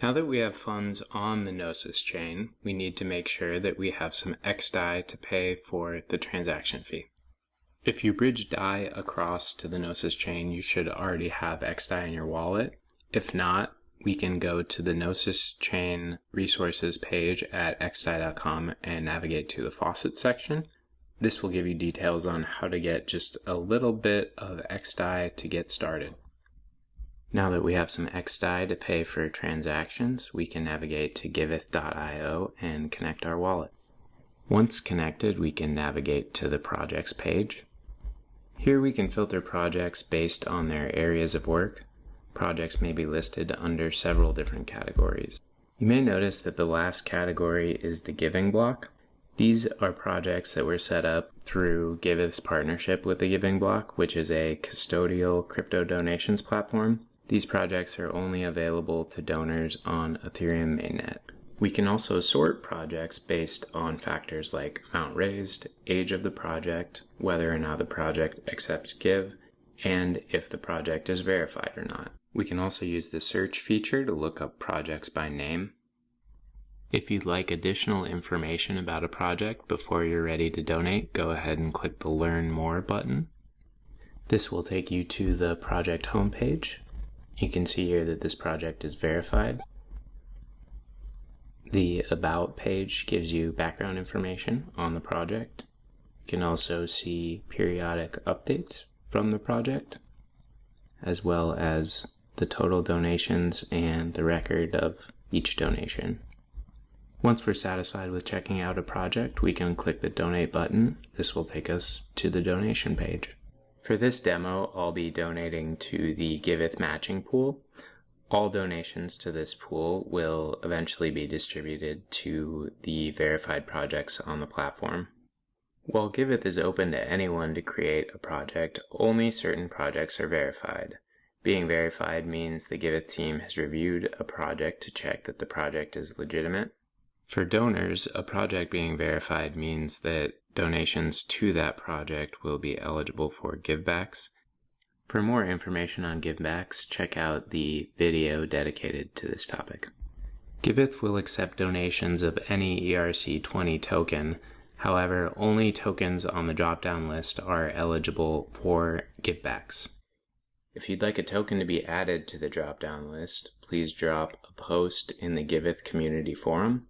Now that we have funds on the Gnosis chain, we need to make sure that we have some XDAI to pay for the transaction fee. If you bridge DAI across to the Gnosis chain, you should already have XDAI in your wallet. If not, we can go to the Gnosis chain resources page at xdai.com and navigate to the faucet section. This will give you details on how to get just a little bit of XDAI to get started. Now that we have some XDAI to pay for transactions, we can navigate to giveth.io and connect our wallet. Once connected, we can navigate to the projects page. Here we can filter projects based on their areas of work. Projects may be listed under several different categories. You may notice that the last category is the giving block. These are projects that were set up through Giveth's partnership with the Giving Block, which is a custodial crypto donations platform. These projects are only available to donors on Ethereum mainnet. We can also sort projects based on factors like amount raised, age of the project, whether or not the project accepts GIV, and if the project is verified or not. We can also use the search feature to look up projects by name. If you'd like additional information about a project before you're ready to donate, go ahead and click the Learn More button. This will take you to the project homepage. You can see here that this project is verified. The About page gives you background information on the project. You can also see periodic updates from the project, as well as the total donations and the record of each donation. Once we're satisfied with checking out a project, we can click the donate button. This will take us to the donation page. For this demo, I'll be donating to the Giveth matching pool. All donations to this pool will eventually be distributed to the verified projects on the platform. While Giveth is open to anyone to create a project, only certain projects are verified. Being verified means the Giveth team has reviewed a project to check that the project is legitimate. For donors, a project being verified means that donations to that project will be eligible for givebacks. For more information on givebacks, check out the video dedicated to this topic. Giveth will accept donations of any ERC20 token. However, only tokens on the drop-down list are eligible for givebacks. If you'd like a token to be added to the drop-down list, please drop a post in the Giveth community forum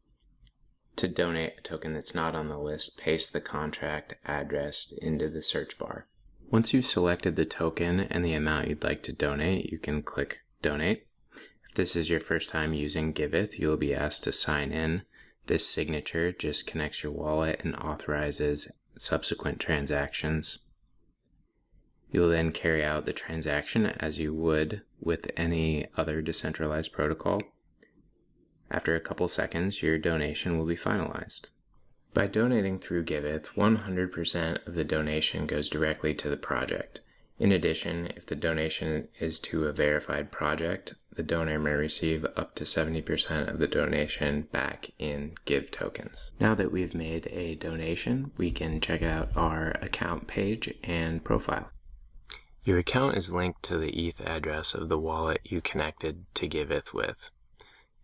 to donate a token that's not on the list, paste the contract address into the search bar. Once you've selected the token and the amount you'd like to donate, you can click Donate. If this is your first time using Giveth, you'll be asked to sign in. This signature just connects your wallet and authorizes subsequent transactions. You'll then carry out the transaction as you would with any other decentralized protocol. After a couple seconds, your donation will be finalized. By donating through Giveth, 100% of the donation goes directly to the project. In addition, if the donation is to a verified project, the donor may receive up to 70% of the donation back in GIV tokens. Now that we've made a donation, we can check out our account page and profile. Your account is linked to the ETH address of the wallet you connected to Giveth with.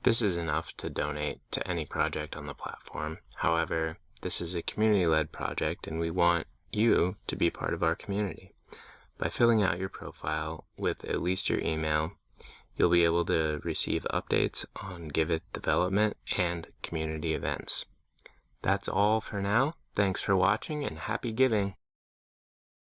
This is enough to donate to any project on the platform. However, this is a community-led project and we want you to be part of our community. By filling out your profile with at least your email, you'll be able to receive updates on Giveth development and community events. That's all for now. Thanks for watching and happy giving!